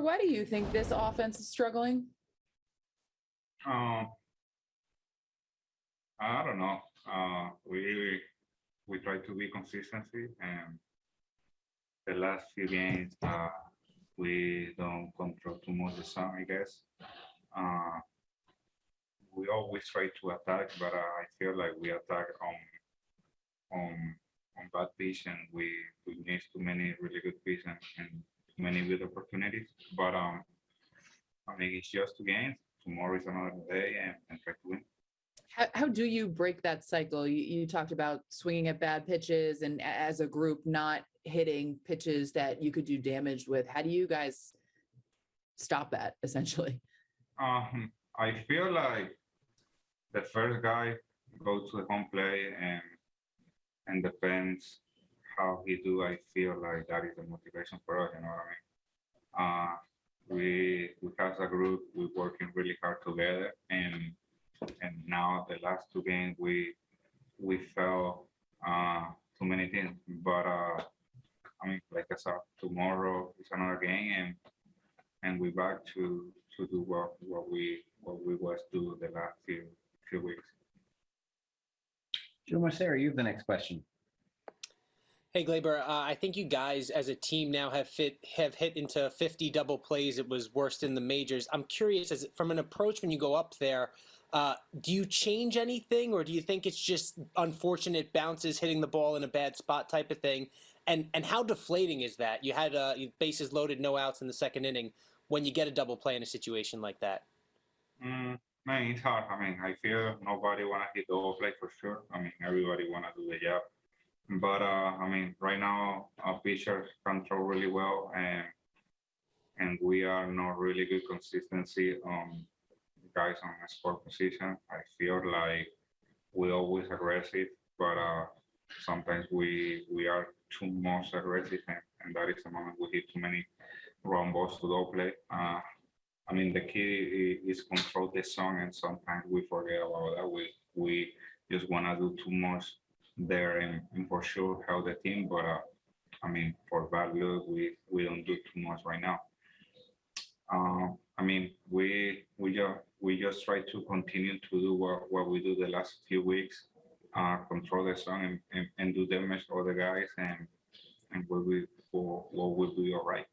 Why do you think this offense is struggling? Uh, I don't know. Uh, we we try to be consistency, and the last few games, uh, we don't control too much the sun, I guess. Uh, we always try to attack, but uh, I feel like we attack on on on bad pitch, and we we miss too many really good pitch and, and many good opportunities. But um, I mean, it's just two games. Tomorrow is another day, and, and try to win. How, how do you break that cycle? You, you talked about swinging at bad pitches and as a group not hitting pitches that you could do damage with. How do you guys stop that essentially? Um, I feel like the first guy goes to the home play and and depends how he do. I feel like that is the motivation for us. You know what I mean? Uh, we we as a group we working really hard together, and and now the last two games we we felt uh, too many things. But uh, I mean, like I said, tomorrow is another game, and and we back to to do what what we what we was do the last few few weeks. Joe Marcera, you have the next question. Hey Gleyber, uh, I think you guys as a team now have fit have hit into 50 double plays. It was worst in the majors. I'm curious, as from an approach when you go up there, uh, do you change anything, or do you think it's just unfortunate bounces hitting the ball in a bad spot type of thing? And and how deflating is that? You had uh, bases loaded, no outs in the second inning. When you get a double play in a situation like that, Mm, man, it's hard. I mean, I feel nobody wanna hit the play for sure. I mean, everybody wanna do the job. But uh, I mean, right now our pitchers control really well, and and we are not really good consistency on guys on the score position. I feel like we always aggressive, but uh, sometimes we we are too much aggressive, and, and that is the moment we hit too many wrong balls to double play. Uh, I mean, the key is control the song, and sometimes we forget about that. We we just wanna do too much there, and, and for sure help the team. But uh, I mean, for luck, we we don't do too much right now. Uh, I mean, we we just we just try to continue to do what, what we do the last few weeks, uh, control the song and, and, and do damage to other guys, and and we will what will be all right.